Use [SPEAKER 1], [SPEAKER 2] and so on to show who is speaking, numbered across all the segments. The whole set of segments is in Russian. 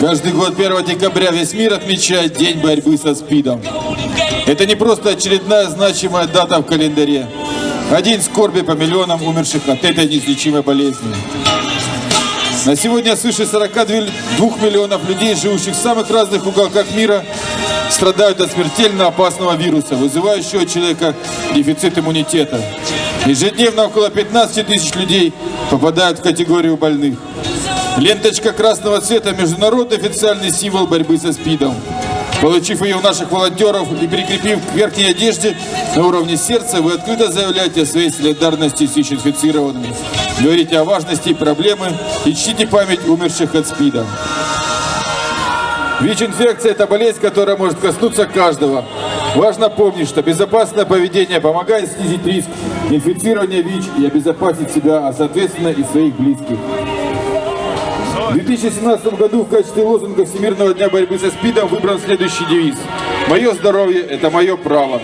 [SPEAKER 1] Каждый год 1 декабря весь мир отмечает День борьбы со СПИДом. Это не просто очередная значимая дата в календаре, а день скорби по миллионам умерших от этой неизлечимой болезни. На сегодня свыше 42 миллионов людей, живущих в самых разных уголках мира, страдают от смертельно опасного вируса, вызывающего у человека дефицит иммунитета. Ежедневно около 15 тысяч людей попадают в категорию больных. Ленточка красного цвета – международный официальный символ борьбы со СПИДом. Получив ее у наших волонтеров и прикрепив к верхней одежде на уровне сердца, вы открыто заявляете о своей солидарности с ВИЧ-инфицированными. Говорите о важности проблемы и чтите память умерших от СПИДа. ВИЧ-инфекция – это болезнь, которая может коснуться каждого. Важно помнить, что безопасное поведение помогает снизить риск инфицирования ВИЧ и обезопасить себя, а соответственно и своих близких. В 2017 году в качестве лозунга Всемирного дня борьбы со СПИДом выбран следующий девиз. «Мое здоровье – это мое право».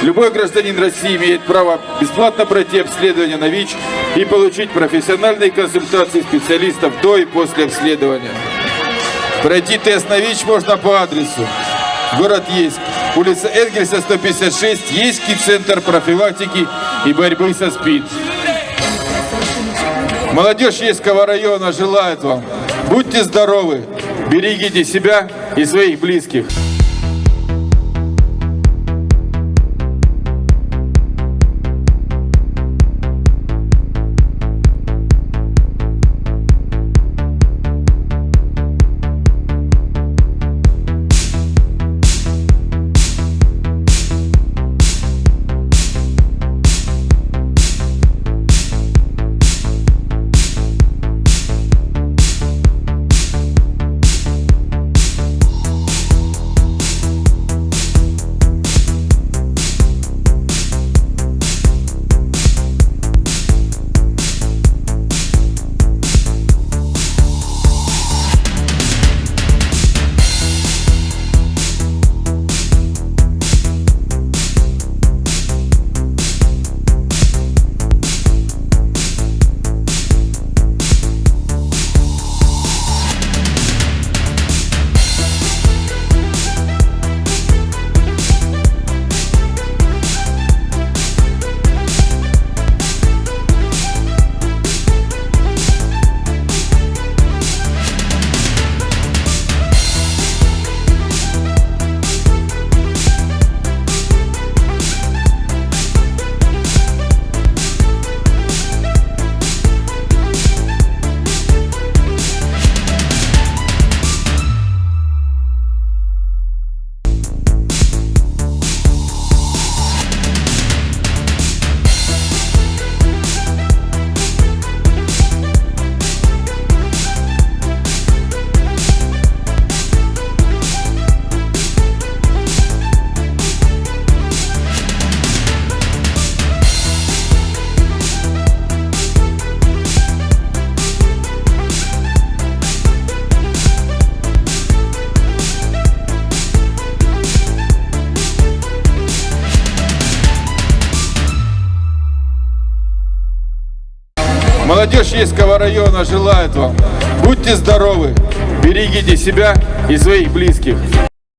[SPEAKER 1] Любой гражданин России имеет право бесплатно пройти обследование на ВИЧ и получить профессиональные консультации специалистов до и после обследования. Пройти тест на ВИЧ можно по адресу. Город Ейск, улица Энгельса, 156, Ейский центр профилактики и борьбы со СПИД. Молодежь Ейского района желает вам. Будьте здоровы, берегите себя и своих близких. Молодежь Ейского района желает вам. Будьте здоровы, берегите себя и своих близких.